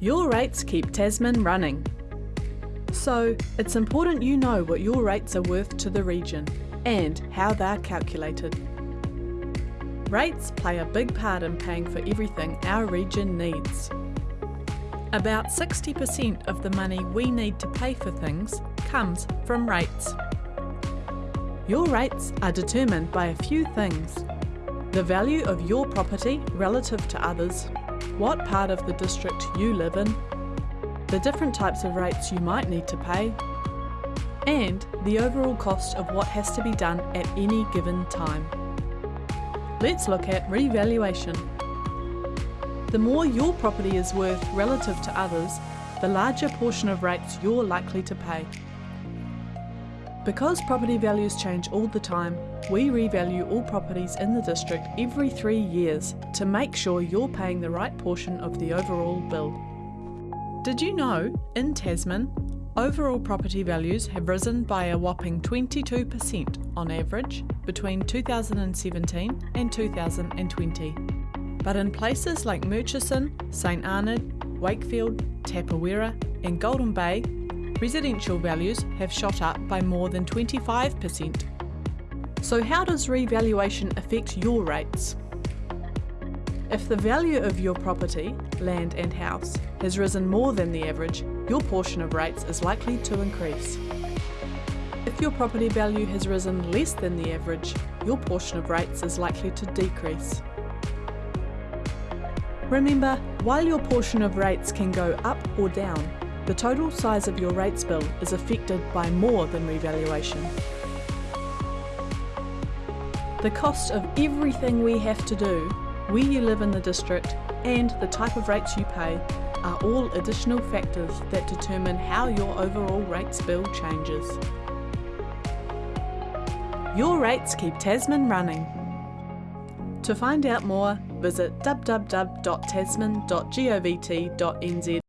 Your rates keep Tasman running. So, it's important you know what your rates are worth to the region and how they're calculated. Rates play a big part in paying for everything our region needs. About 60% of the money we need to pay for things comes from rates. Your rates are determined by a few things. The value of your property relative to others, what part of the district you live in, the different types of rates you might need to pay, and the overall cost of what has to be done at any given time. Let's look at revaluation. The more your property is worth relative to others, the larger portion of rates you're likely to pay. Because property values change all the time, we revalue all properties in the district every three years to make sure you're paying the right portion of the overall bill. Did you know, in Tasman, overall property values have risen by a whopping 22% on average between 2017 and 2020. But in places like Murchison, St Arnaud, Wakefield, Tapawera and Golden Bay, residential values have shot up by more than 25%. So how does revaluation affect your rates? If the value of your property, land and house, has risen more than the average, your portion of rates is likely to increase. If your property value has risen less than the average, your portion of rates is likely to decrease. Remember, while your portion of rates can go up or down, the total size of your rates bill is affected by more than revaluation. The cost of everything we have to do, where you live in the district, and the type of rates you pay are all additional factors that determine how your overall rates bill changes. Your rates keep Tasman running. To find out more, visit www.tasman.govt.nz